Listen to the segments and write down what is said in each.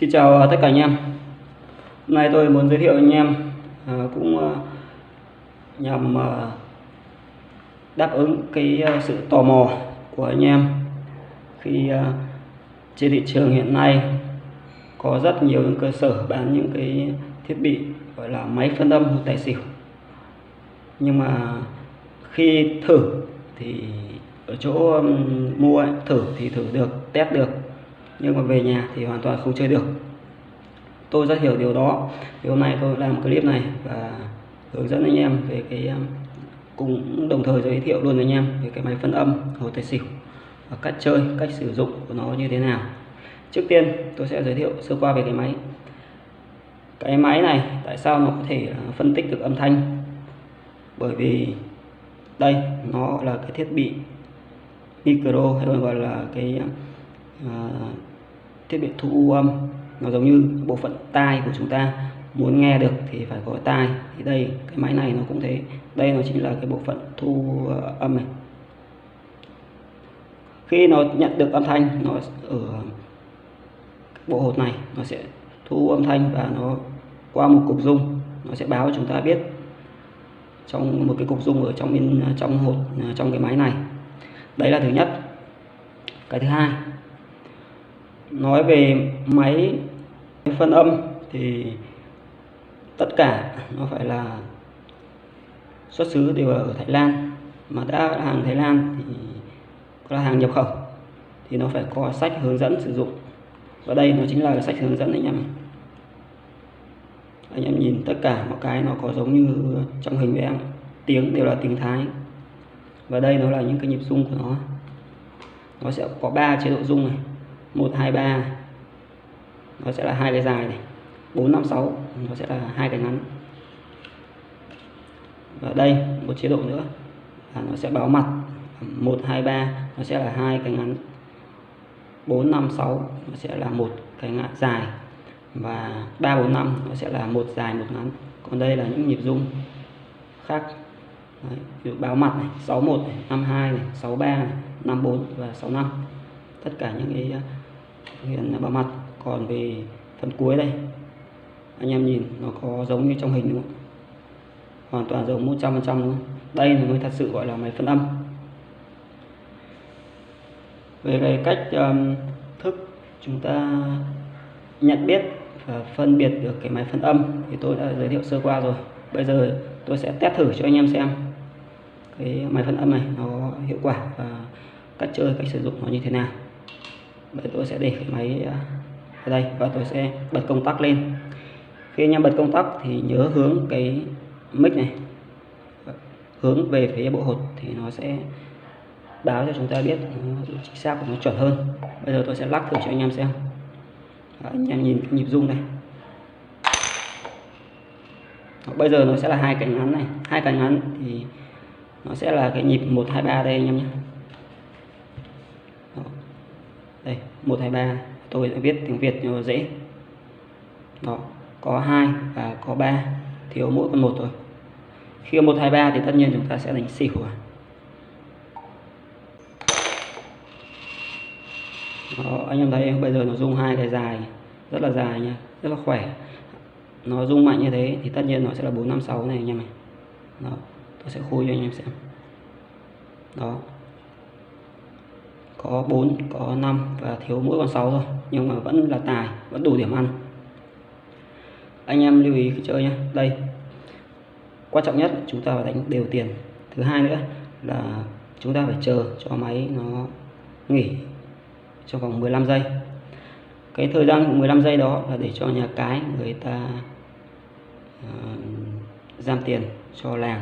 Xin chào à, tất cả anh em. Hôm nay tôi muốn giới thiệu anh em à, cũng à, nhằm à, đáp ứng cái à, sự tò mò của anh em khi à, trên thị trường hiện nay có rất nhiều những cơ sở bán những cái thiết bị gọi là máy phân âm hoặc tài xỉu. Nhưng mà khi thử thì ở chỗ mua ấy, thử thì thử được test được nhưng mà về nhà thì hoàn toàn không chơi được. Tôi rất hiểu điều đó. Thì hôm nay tôi làm clip này và hướng dẫn anh em về cái um, cũng đồng thời giới thiệu luôn anh em về cái máy phân âm hồ tài xỉu và cách chơi cách sử dụng của nó như thế nào. Trước tiên tôi sẽ giới thiệu sơ qua về cái máy. Cái máy này tại sao nó có thể uh, phân tích được âm thanh? Bởi vì đây nó là cái thiết bị micro hay còn gọi là cái uh, thiết bị thu âm. Nó giống như bộ phận tai của chúng ta. Muốn nghe được thì phải có tai. Thì đây, cái máy này nó cũng thế. Đây nó chính là cái bộ phận thu ờ, âm này. Khi nó nhận được âm thanh, nó ở bộ hột này, nó sẽ thu âm thanh và nó qua một cục dung. Nó sẽ báo chúng ta biết trong một cái cục dung ở trong bên ờ, trong hột ờ, trong cái máy này. Đấy là thứ nhất. Cái thứ hai nói về máy phân âm thì tất cả nó phải là xuất xứ đều ở Thái Lan. Mà đã là hàng Thái Lan thì là hàng nhập khẩu thì nó phải có sách hướng dẫn sử dụng. Và đây nó chính là sách hướng dẫn anh em anh em nhìn tất cả mọi cái nó có giống như trong hình với em tiếng đều là tiếng Thái. Và đây nó là những cái nhịp rung của nó. Nó sẽ có 3 chế độ rung này. 1 2 3 nó sẽ là hai cái dài này. 4 5 6 nó sẽ là hai cái ngắn. Và đây một chế độ nữa. Là nó sẽ báo mặt. 1 2 3 nó sẽ là hai cái ngắn. 4 5 6 nó sẽ là một cái ngắn dài. Và 3 4 5 nó sẽ là một dài một ngắn. Còn đây là những nhịp rung khác. Đấy, ví dụ báo mặt này 61 này, 52 này, 63 này, 54 và 65 tất cả những cái hiện ba mặt còn về phần cuối đây. Anh em nhìn nó có giống như trong hình đúng không? Hoàn toàn giống 100 phần trăm đây là mới thật sự gọi là máy phân âm. Về cái cách um, thức chúng ta nhận biết và phân biệt được cái máy phân âm thì tôi đã giới thiệu sơ qua rồi. Bây giờ tôi sẽ test thử cho anh em xem cái máy phân âm này nó hiệu quả và cách chơi cách sử dụng nó như thế nào bây tôi sẽ để cái máy à, ở đây và tôi sẽ bật công tắc lên. Khi anh em bật công tắc thì nhớ hướng cái mic này. Hướng về phía bộ hột thì nó sẽ báo cho chúng ta biết chính xác của nó chuẩn hơn. Bây giờ tôi sẽ lắc thử cho anh em xem. Đó, anh em nhìn cái nhịp rung này. Đó, bây giờ nó sẽ là hai cánh ngắn này. Hai cánh ngắn thì nó sẽ là cái nhịp 123 đây anh em nhé đây 123 tôi đã viết tiếng Việt cho dễ. Đó có hai và có ba. Thiếu mỗi con một thôi. Khi 123 thì tất nhiên chúng ta sẽ đánh xỉu Đó, anh em thấy bây giờ nó rung hai cái dài rất là dài nha rất là khỏe. Nó rung mạnh như thế thì tất nhiên nó sẽ là 456 này anh em này đó tôi sẽ khui cho anh em xem. Đó có 4 có 5 và thiếu mỗi con 6 thôi. Nhưng mà vẫn là tài vẫn đủ điểm ăn. Anh em lưu ý khi chơi nhé đây quan trọng nhất chúng ta phải đánh đều tiền. Thứ hai nữa là chúng ta phải chờ cho máy nó nghỉ trong vòng 15 giây. Cái thời gian 15 giây đó là để cho nhà cái người ta uh, giam tiền cho làng.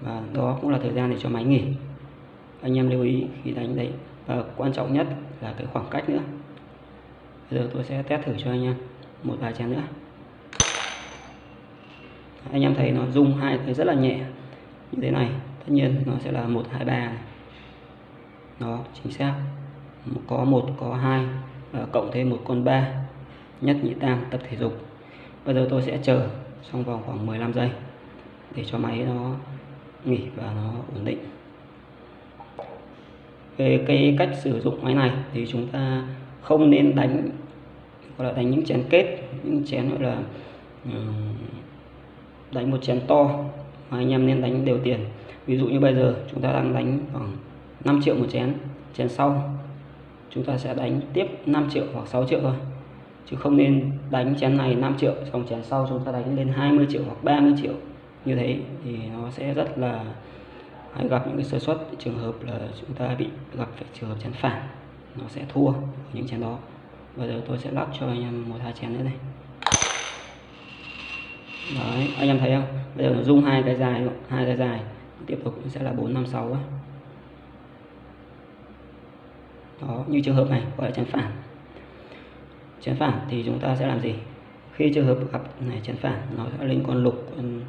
Và đó cũng là thời gian để cho máy nghỉ. Anh em lưu ý khi đánh đấy và quan trọng nhất là cái khoảng cách nữa. Bây giờ tôi sẽ test thử cho anh em một vài chén nữa. Anh em thấy nó rung hai cái rất là nhẹ như thế này. Tất nhiên nó sẽ là một, hai, ba đó, chính xác. Có một, có hai, và cộng thêm một con ba, nhất nhị tam, tập thể dục. Bây giờ tôi sẽ chờ trong vòng khoảng 15 giây để cho máy nó nghỉ và nó ổn định về cái cách sử dụng máy này thì chúng ta không nên đánh, gọi là đánh những chén kết, những chén gọi là ừ, đánh một chén to mà anh em nên đánh đều tiền. Ví dụ như bây giờ chúng ta đang đánh khoảng 5 triệu một chén chén sau chúng ta sẽ đánh tiếp 5 triệu hoặc 6 triệu thôi. Chứ không nên đánh chén này 5 triệu xong chén sau chúng ta đánh lên 20 triệu hoặc 30 triệu. Như thế thì nó sẽ rất là hay gặp những cái sơ suất trường hợp là chúng ta bị gặp phải trường hợp chén phản, nó sẽ thua những chén đó. Bây giờ tôi sẽ lắp cho anh em một hai chén nữa này. Đấy, anh em thấy không? Bây giờ nó rung hai cái dài hai cái dài. Tiếp tục sẽ là bốn, năm, sáu đó, như trường hợp này, gọi là chén phản. Chén phản thì chúng ta sẽ làm gì? Khi trường hợp gặp này chén phản, nó sẽ lên con lục, con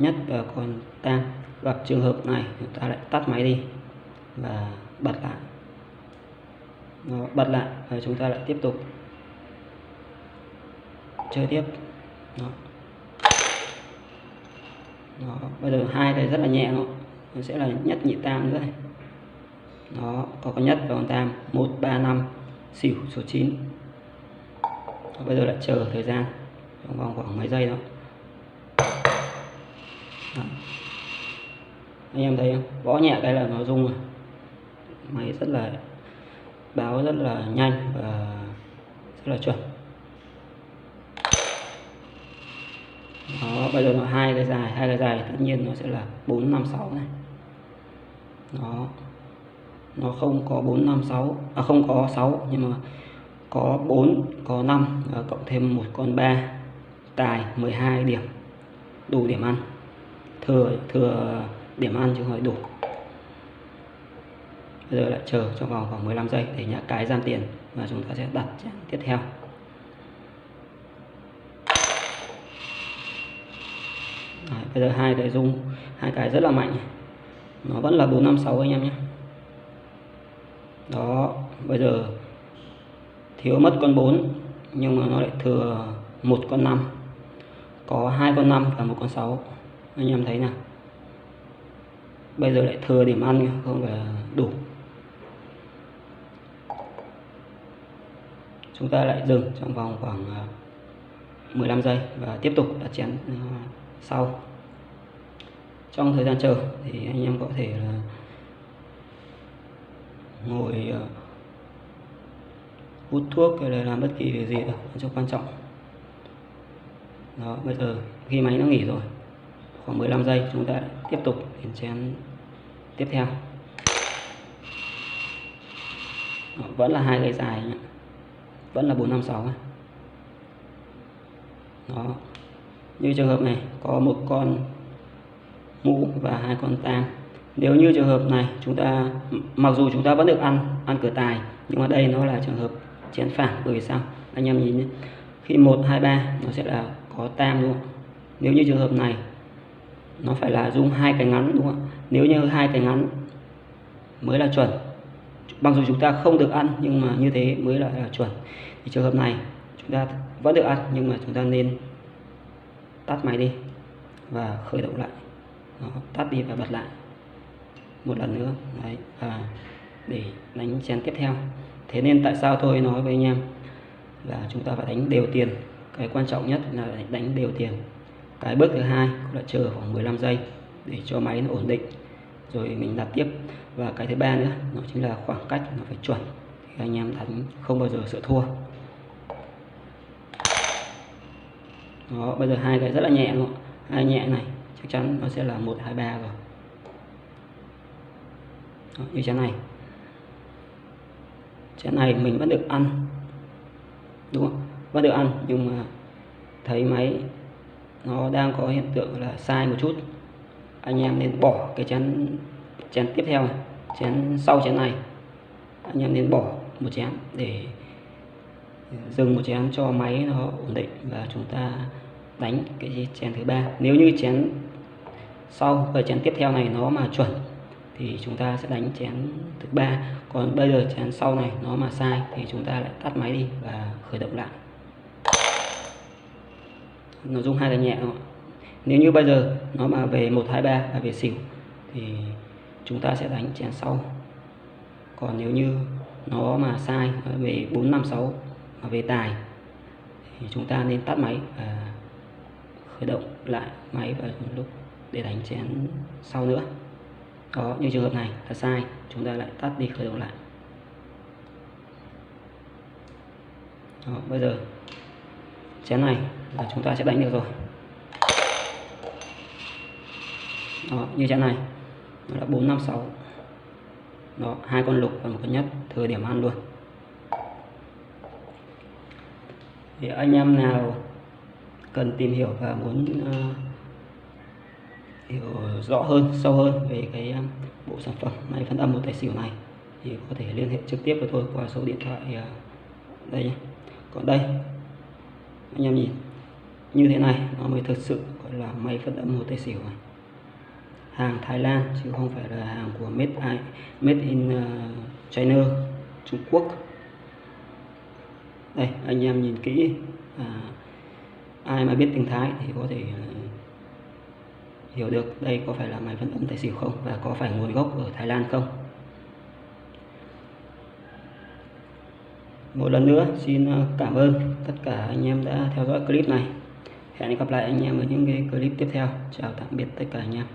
nhất và còn tam gặp trường hợp này chúng ta lại tắt máy đi và bật lại. Nó bật lại và chúng ta lại tiếp tục chơi tiếp. Đó. Đó. bây giờ hai này rất là nhẹ nó. Nó sẽ là nhất nhị tam nữa nó đó có con nhất và con tam. Một ba năm xỉu số 9 đó, bây giờ lại chờ thời gian trong vòng khoảng mấy giây đó, đó. anh em thấy không? Gõ nhẹ cái là nó rung rồi. Máy rất là, báo rất là nhanh và rất là chuẩn. Đó, bây giờ nó hai cái dài, hai cái dài tất nhiên nó sẽ là bốn năm sáu này. Đó. Nó không có bốn năm sáu à không có sáu, nhưng mà có 4 có 5 và cộng thêm một con 3 tài 12 điểm, đủ điểm ăn thừa thừa điểm ăn chứ không phải đủ. Bây giờ lại chờ trong vòng khoảng 15 giây để nhả cái gian tiền và chúng ta sẽ đặt tiếp theo. Đấy, bây giờ hai cái rung hai cái rất là mạnh. Nó vẫn là 456 anh em nhé. Đó bây giờ thiếu mất con 4 nhưng mà nó lại thừa một con 5 có hai con 5 và một con 6 anh em thấy nào. Bây giờ lại thừa điểm ăn không phải đủ. Chúng ta lại dừng trong vòng khoảng à, 15 giây và tiếp tục đặt chén à, sau. Trong thời gian chờ thì anh em có thể là ngồi à, hút thuốc hay là làm bất kỳ việc gì đâu cho quan trọng. Đó, bây giờ khi máy nó nghỉ rồi khoảng 15 giây chúng ta tiếp tục đến chén tiếp theo. Đó, vẫn là hai cây dài nhé vẫn là 456 đó. Như trường hợp này có một con mũ và hai con tam nếu như trường hợp này chúng ta mặc dù chúng ta vẫn được ăn ăn cửa tài nhưng mà đây nó là trường hợp chén phản bởi vì sao? Anh em nhìn nhé. Khi một hai ba nó sẽ là có tam luôn. Nếu như trường hợp này nó phải là dùng hai cái ngắn đúng không ạ? Nếu như hai cái ngắn mới là chuẩn. Mặc dù chúng ta không được ăn nhưng mà như thế mới là, là chuẩn. Thì trường hợp này chúng ta vẫn được ăn nhưng mà chúng ta nên tắt máy đi và khởi động lại. Đó, tắt đi và bật lại. Một lần nữa. Đấy và để đánh chén tiếp theo. Thế nên tại sao tôi nói với anh em là chúng ta phải đánh đều tiền? Cái quan trọng nhất là đánh đều tiền cái bước thứ hai là chờ khoảng 15 giây để cho máy nó ổn định. Rồi mình đặt tiếp. Và cái thứ ba nữa nó chính là khoảng cách nó phải chuẩn. Thì anh em đánh không bao giờ sợ thua. Đó bây giờ hai cái rất là nhẹ luôn. Hai nhẹ này chắc chắn nó sẽ là một hai ba rồi. Đó, như chén này. Chén này mình vẫn được ăn. Đúng không? Vẫn được ăn nhưng mà thấy máy nó đang có hiện tượng là sai một chút. Anh em nên bỏ cái chén chén tiếp theo này, chén sau chén này. Anh em nên bỏ một chén để dừng một chén cho máy nó ổn định và chúng ta đánh cái chén thứ ba. Nếu như chén sau và chén tiếp theo này nó mà chuẩn thì chúng ta sẽ đánh chén thứ ba. Còn bây giờ chén sau này nó mà sai thì chúng ta lại tắt máy đi và khởi động lại nó rung hai cái nhẹ không? nếu như bây giờ nó mà về một hai ba là về xỉu thì chúng ta sẽ đánh chén sau. Còn nếu như nó mà sai về bốn năm sáu mà về tài thì chúng ta nên tắt máy và khởi động lại máy vào lúc để đánh chén sau nữa. Đó như trường hợp này là sai chúng ta lại tắt đi khởi động lại. Đó, bây giờ chén này là chúng ta sẽ đánh được rồi. Đó, như thế này. Nó là 456 đó hai con lục và một con nhất. Thời điểm ăn luôn. Thì anh em nào cần tìm hiểu và muốn uh, hiểu rõ hơn sâu hơn về cái uh, bộ sản phẩm máy phân âm một tài xỉu này thì có thể liên hệ trực tiếp với tôi qua số điện thoại uh, đây nhé. Còn đây anh em nhìn như thế này nó mới thực sự gọi là máy phân âm hồ tây xỉu này hàng Thái Lan chứ không phải là hàng của made, I, made in ờ, China Trung Quốc. Đây anh em nhìn kỹ à, ai mà biết tiếng Thái thì có thể ờ, hiểu được đây có phải là máy phân âm tài xỉu không và có phải nguồn gốc ở Thái Lan không. Một lần nữa xin ờ, cảm ơn tất cả anh em đã theo dõi clip này hẹn gặp lại anh em ở những cái clip tiếp theo. Chào tạm biệt tất cả anh em.